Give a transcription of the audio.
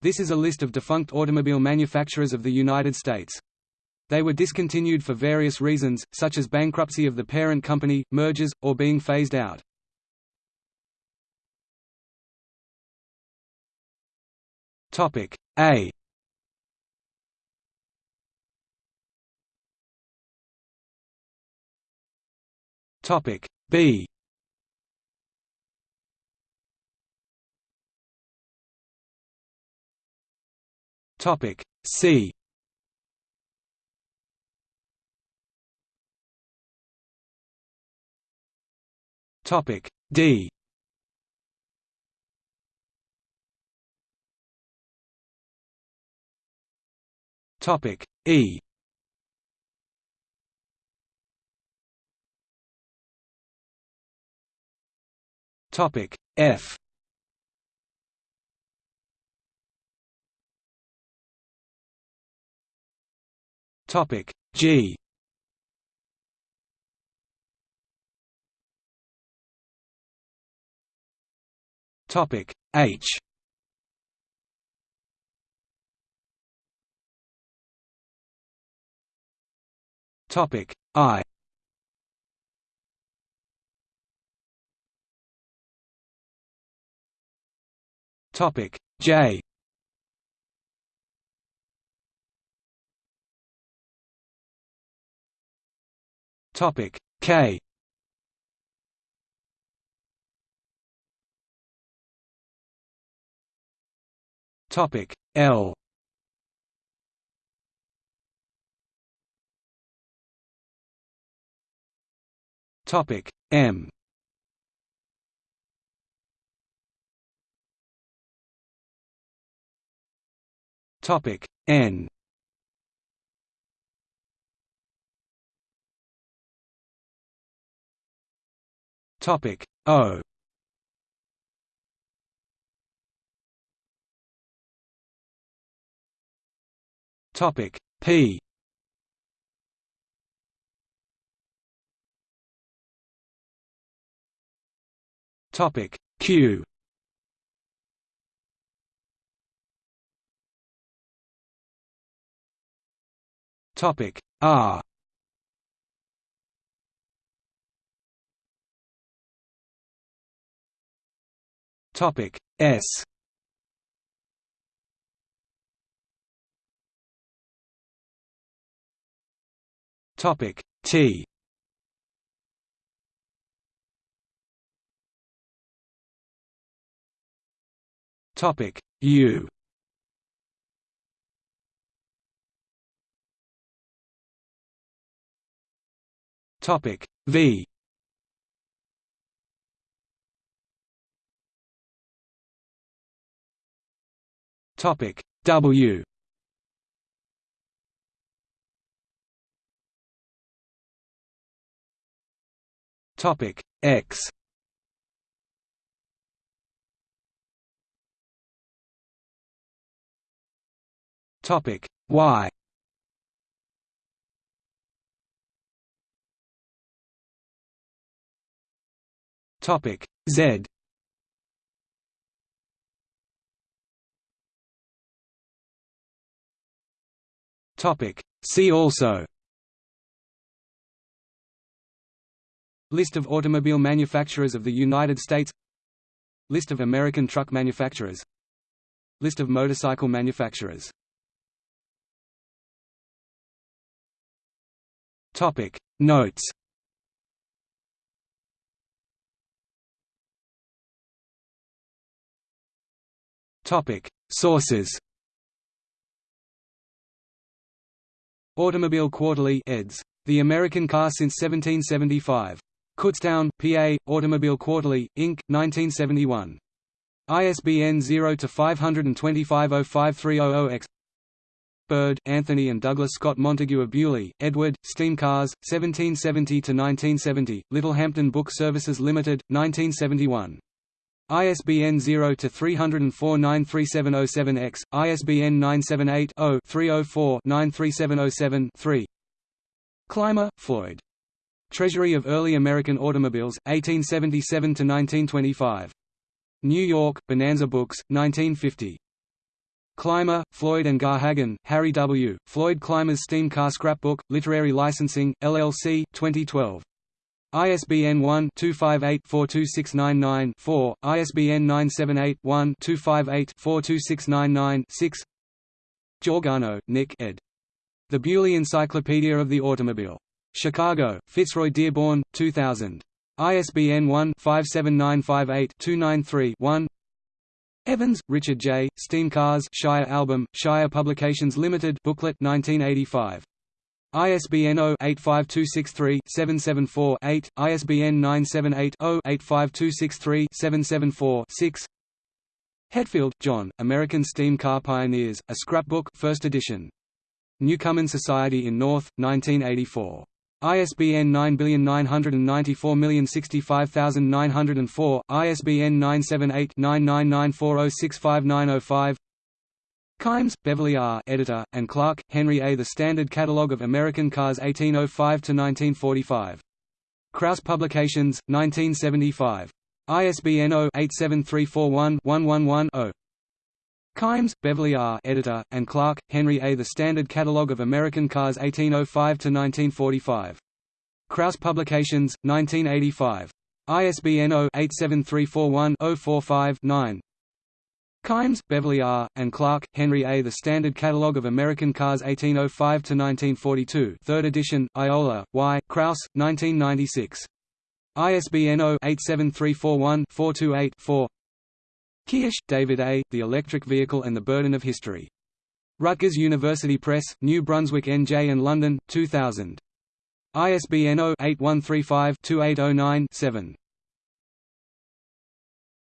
This is a list of defunct automobile manufacturers of the United States. They were discontinued for various reasons, such as bankruptcy of the parent company, mergers, or being phased out. Topic A Topic B Topic C. Topic D. Topic E. Topic F Topic G. Topic H. Topic I. Topic J Topic K. Topic L. Topic M. Topic N Topic. O. Topic. P. Topic. Q. Topic. R Topic S. Topic T. Topic U. Topic V Topic W. Topic X. Topic Y. Topic Z Topic. See also. List of automobile manufacturers of the United States. List of American truck manufacturers. List of motorcycle manufacturers. Topic. Notes. Topic. Sources Automobile Quarterly eds. The American Car since 1775. Kutztown, PA, Automobile Quarterly, Inc., 1971. ISBN 0-525-05300-X Bird, Anthony and Douglas Scott Montague of Beaulieu, Edward, Steam Cars, 1770–1970, Littlehampton Book Services Limited, 1971. ISBN 0-304-93707-X, ISBN 978-0-304-93707-3 Clymer, Floyd. Treasury of Early American Automobiles, 1877–1925. New York, Bonanza Books, 1950. Clymer, Floyd and Garhagen, Harry W., Floyd Clymer's Steam Car Scrapbook, Literary Licensing, LLC, 2012. ISBN 1-258-42699-4, ISBN 978-1-258-42699-6 Georgano, Nick ed. The Beaulieu Encyclopedia of the Automobile. Chicago, Fitzroy Dearborn, 2000. ISBN 1-57958-293-1 Evans, Richard J., Steam Cars Shire Album, Shire Publications Limited booklet 1985. ISBN 0-85263-774-8, ISBN 978-0-85263-774-6 Hetfield, John, American Steam Car Pioneers, A Scrapbook 1st edition. Newcomen Society in North, 1984. ISBN 97994065904, ISBN 978-99940659005 Kimes, Beverly R. Editor, and Clark, Henry A. The Standard Catalogue of American Cars 1805–1945. Krause Publications, 1975. ISBN 0-87341-111-0. Kimes, Beverly R. Editor, and Clark, Henry A. The Standard Catalogue of American Cars 1805–1945. Krause Publications, 1985. ISBN 0-87341-045-9. Kimes, Beverly R., and Clark, Henry A. The Standard Catalogue of American Cars 1805–1942 3rd edition, Iola, Y. Krause, 1996. ISBN 0-87341-428-4 Kirsch, David A., The Electric Vehicle and the Burden of History. Rutgers University Press, New Brunswick NJ and London, 2000. ISBN 0-8135-2809-7.